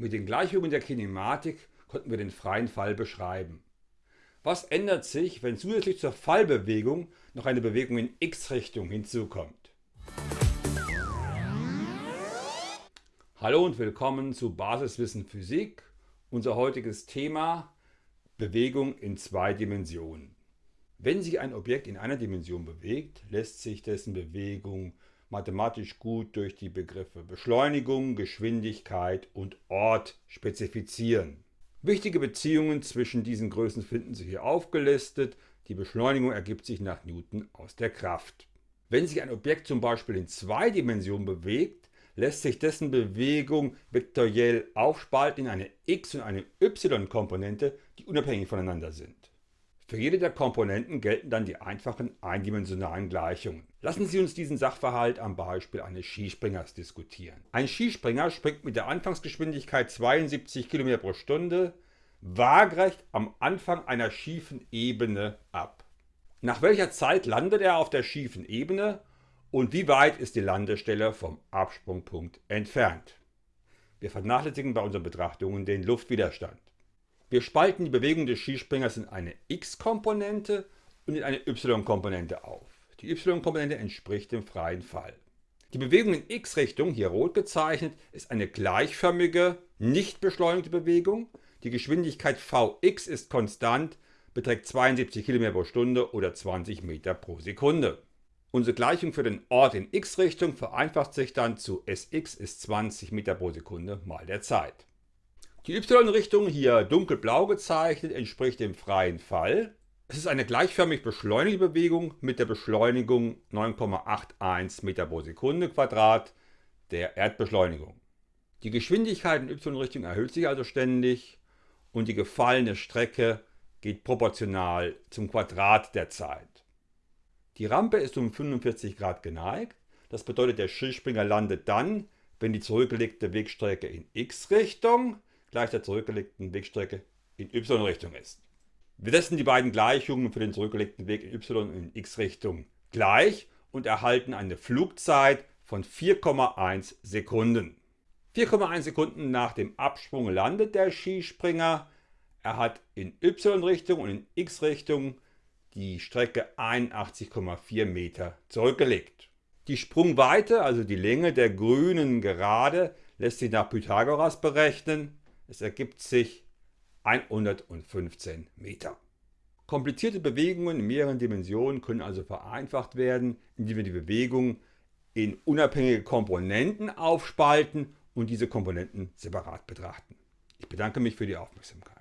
Mit den Gleichungen der Kinematik konnten wir den freien Fall beschreiben. Was ändert sich, wenn zusätzlich zur Fallbewegung noch eine Bewegung in x-Richtung hinzukommt? Hallo und willkommen zu Basiswissen Physik. Unser heutiges Thema Bewegung in zwei Dimensionen. Wenn sich ein Objekt in einer Dimension bewegt, lässt sich dessen Bewegung mathematisch gut durch die Begriffe Beschleunigung, Geschwindigkeit und Ort spezifizieren. Wichtige Beziehungen zwischen diesen Größen finden Sie hier aufgelistet. Die Beschleunigung ergibt sich nach Newton aus der Kraft. Wenn sich ein Objekt zum Beispiel in zwei Dimensionen bewegt, lässt sich dessen Bewegung vektoriell aufspalten in eine x- und eine y-Komponente, die unabhängig voneinander sind. Für jede der Komponenten gelten dann die einfachen eindimensionalen Gleichungen. Lassen Sie uns diesen Sachverhalt am Beispiel eines Skispringers diskutieren. Ein Skispringer springt mit der Anfangsgeschwindigkeit 72 km pro Stunde waagrecht am Anfang einer schiefen Ebene ab. Nach welcher Zeit landet er auf der schiefen Ebene und wie weit ist die Landestelle vom Absprungpunkt entfernt? Wir vernachlässigen bei unseren Betrachtungen den Luftwiderstand. Wir spalten die Bewegung des Skispringers in eine x-Komponente und in eine y-Komponente auf. Die y-Komponente entspricht dem freien Fall. Die Bewegung in x-Richtung, hier rot gezeichnet, ist eine gleichförmige, nicht beschleunigte Bewegung. Die Geschwindigkeit Vx ist konstant, beträgt 72 km pro Stunde oder 20 Meter pro Sekunde. Unsere Gleichung für den Ort in x-Richtung vereinfacht sich dann zu Sx ist 20 Meter pro Sekunde mal der Zeit. Die y-Richtung, hier dunkelblau gezeichnet, entspricht dem freien Fall. Es ist eine gleichförmig beschleunigte Bewegung mit der Beschleunigung 9,81 Meter pro Sekunde Quadrat der Erdbeschleunigung. Die Geschwindigkeit in y-Richtung erhöht sich also ständig und die gefallene Strecke geht proportional zum Quadrat der Zeit. Die Rampe ist um 45 Grad geneigt. Das bedeutet, der Skispringer landet dann, wenn die zurückgelegte Wegstrecke in x-Richtung gleich der zurückgelegten Wegstrecke in y-Richtung ist. Wir setzen die beiden Gleichungen für den zurückgelegten Weg in y- und in x-Richtung gleich und erhalten eine Flugzeit von 4,1 Sekunden. 4,1 Sekunden nach dem Absprung landet der Skispringer. Er hat in y-Richtung und in x-Richtung die Strecke 81,4 Meter zurückgelegt. Die Sprungweite, also die Länge der grünen Gerade, lässt sich nach Pythagoras berechnen. Es ergibt sich 115 Meter. Komplizierte Bewegungen in mehreren Dimensionen können also vereinfacht werden, indem wir die Bewegung in unabhängige Komponenten aufspalten und diese Komponenten separat betrachten. Ich bedanke mich für die Aufmerksamkeit.